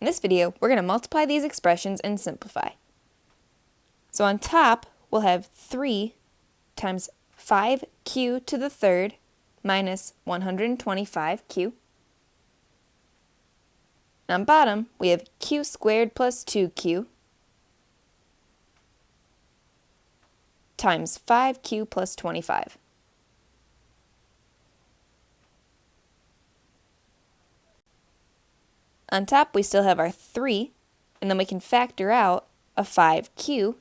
In this video, we're going to multiply these expressions and simplify. So on top, we'll have 3 times 5q to the third minus 125q. And on bottom, we have q squared plus 2q times 5q plus 25. On top, we still have our 3, and then we can factor out a 5q,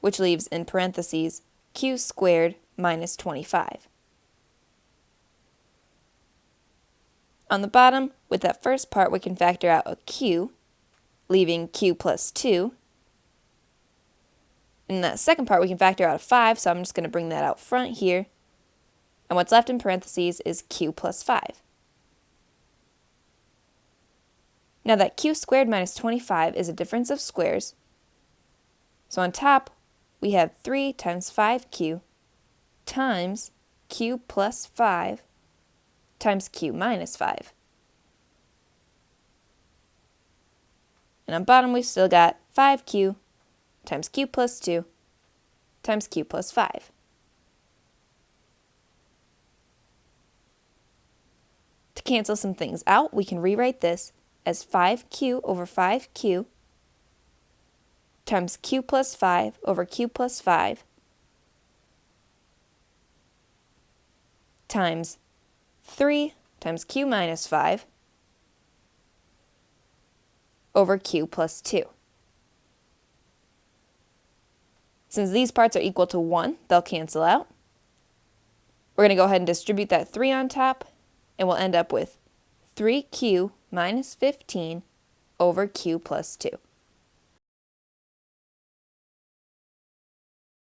which leaves in parentheses q squared minus 25. On the bottom, with that first part, we can factor out a q, leaving q plus 2. In that second part, we can factor out a 5, so I'm just going to bring that out front here. And what's left in parentheses is q plus 5. Now that q squared minus 25 is a difference of squares, so on top we have 3 times 5q times q plus 5 times q minus 5. And on bottom we've still got 5q times q plus 2 times q plus 5. To cancel some things out, we can rewrite this as 5q over 5q times q plus 5 over q plus 5 times 3 times q minus 5 over q plus 2. Since these parts are equal to 1, they'll cancel out. We're going to go ahead and distribute that 3 on top, and we'll end up with 3q minus 15 over q plus 2.